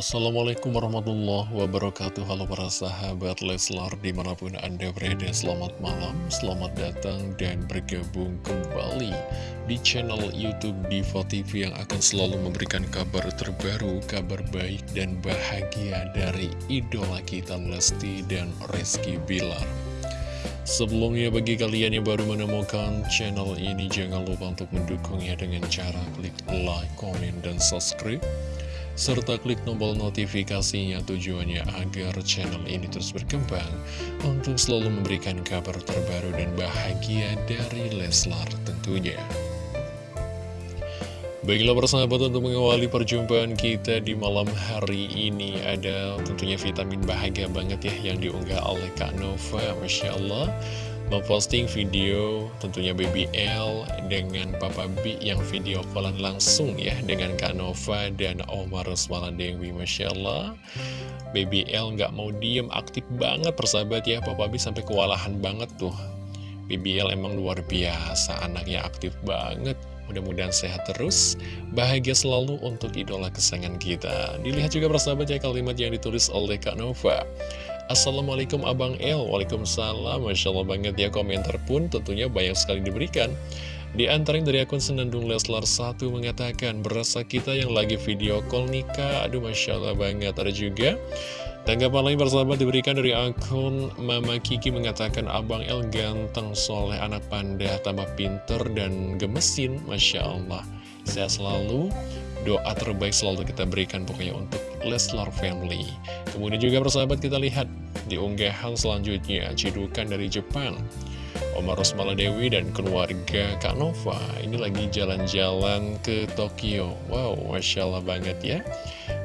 Assalamualaikum warahmatullahi wabarakatuh. Halo para sahabat Leslar di mana pun anda berada Selamat malam, selamat datang dan bergabung kembali Di channel Youtube Diva TV yang akan selalu memberikan kabar terbaru Kabar baik dan bahagia dari idola kita Lesti dan Rizky Bilar. Sebelumnya bagi kalian yang baru menemukan channel ini Jangan lupa untuk mendukungnya dengan cara klik like, komen, dan subscribe serta klik tombol notifikasinya tujuannya agar channel ini terus berkembang untuk selalu memberikan kabar terbaru dan bahagia dari Leslar tentunya. Baiklah persahabat untuk mengawali perjumpaan kita di malam hari ini ada tentunya vitamin bahagia banget ya yang diunggah oleh Kak Nova Masya Allah memposting video tentunya Baby L dengan Papa B yang video callan langsung ya dengan Kak Nova dan Omar Rosmala Dewi Masya Allah Baby L nggak mau diem aktif banget persahabat ya Papa B sampai kewalahan banget tuh Baby L emang luar biasa anaknya aktif banget Mudah-mudahan sehat terus, bahagia selalu untuk idola kesayangan kita. Dilihat juga persahabat ya kalimat yang ditulis oleh Kak Nova. Assalamualaikum Abang El. Waalaikumsalam. Masya Allah banget ya komentar pun tentunya banyak sekali diberikan. Di antara yang dari akun Senandung Leslar 1 mengatakan Berasa kita yang lagi video call nikah Aduh Masya Allah banget. Ada juga Tanggapan lain bersahabat diberikan dari akun Mama Kiki mengatakan Abang El ganteng soleh anak panda tambah pinter dan gemesin. Masya Allah. Sehat selalu Doa terbaik selalu kita berikan pokoknya untuk Leslar Family. Kemudian juga persahabat kita lihat di unggahan selanjutnya Cidukan dari Jepang. Omar Rosmala Dewi dan keluarga Kak Nova Ini lagi jalan-jalan ke Tokyo. Wow, Masya Allah banget ya.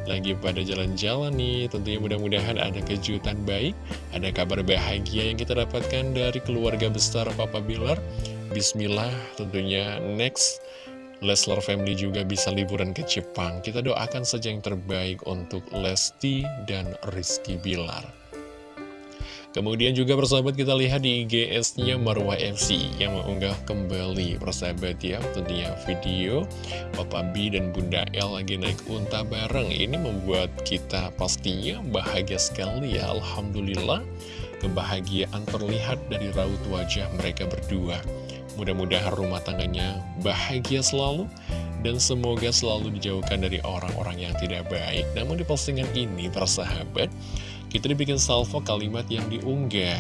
Lagi pada jalan-jalan nih Tentunya mudah-mudahan ada kejutan baik Ada kabar bahagia yang kita dapatkan dari keluarga besar Papa Bilar. Bismillah tentunya next Leslar Family juga bisa liburan ke Jepang. Kita doakan saja yang terbaik untuk Lesti dan Rizky Bilar. Kemudian juga persahabat kita lihat di IGS-nya Marwah FC yang mengunggah kembali persahabat ya tentunya video Papa B dan Bunda L lagi naik unta bareng. Ini membuat kita pastinya bahagia sekali ya Alhamdulillah kebahagiaan terlihat dari raut wajah mereka berdua. Mudah-mudahan rumah tangganya bahagia selalu dan semoga selalu dijauhkan dari orang-orang yang tidak baik. Namun di postingan ini, para sahabat, kita dibikin salvo kalimat yang diunggah.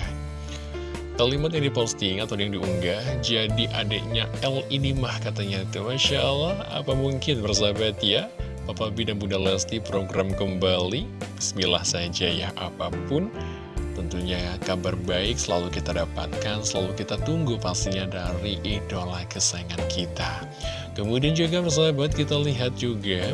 Kalimat yang diposting atau yang diunggah, jadi adiknya L ini mah katanya itu. Masya Allah, apa mungkin bersahabat ya? Papa B dan Bunda Lesti program kembali. Bismillah saja ya, apa pun Tentunya kabar baik selalu kita dapatkan, selalu kita tunggu pastinya dari idola kesayangan kita. Kemudian juga persahabat kita lihat juga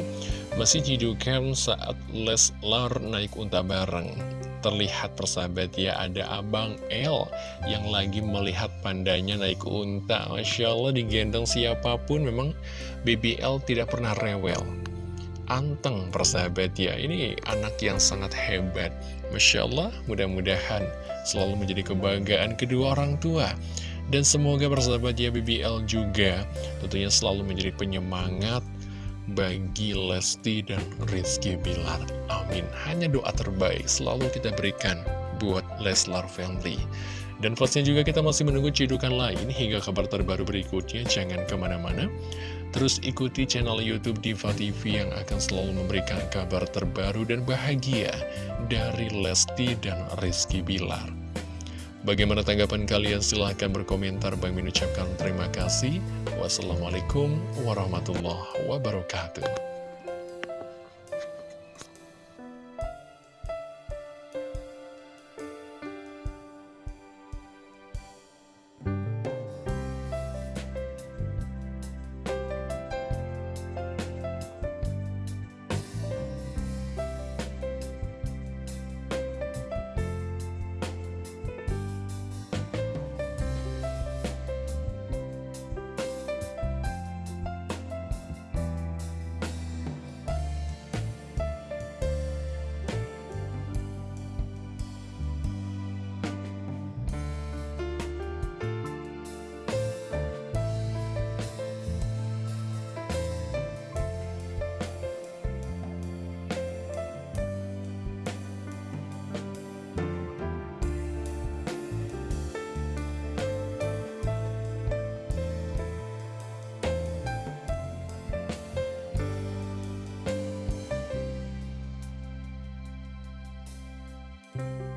masih jidukan saat Leslar naik unta bareng. Terlihat persahabat ya ada Abang L yang lagi melihat pandanya naik unta. Masya Allah digendong siapa pun memang BBL tidak pernah rewel anteng persahabat ya. Ini anak yang sangat hebat. Masya Allah mudah-mudahan selalu menjadi kebanggaan kedua orang tua. Dan semoga persahabat ya BBL juga tentunya selalu menjadi penyemangat bagi Lesti dan Rizky Bilar. Amin. Hanya doa terbaik selalu kita berikan buat Leslar Family. Dan pastinya juga kita masih menunggu cidukan lain hingga kabar terbaru berikutnya. Jangan ke mana-mana. Terus ikuti channel Youtube Diva TV yang akan selalu memberikan kabar terbaru dan bahagia dari Lesti dan Rizky Bilar. Bagaimana tanggapan kalian? Silahkan berkomentar. Bang mengucapkan terima kasih. Wassalamualaikum warahmatullahi wabarakatuh. Ya.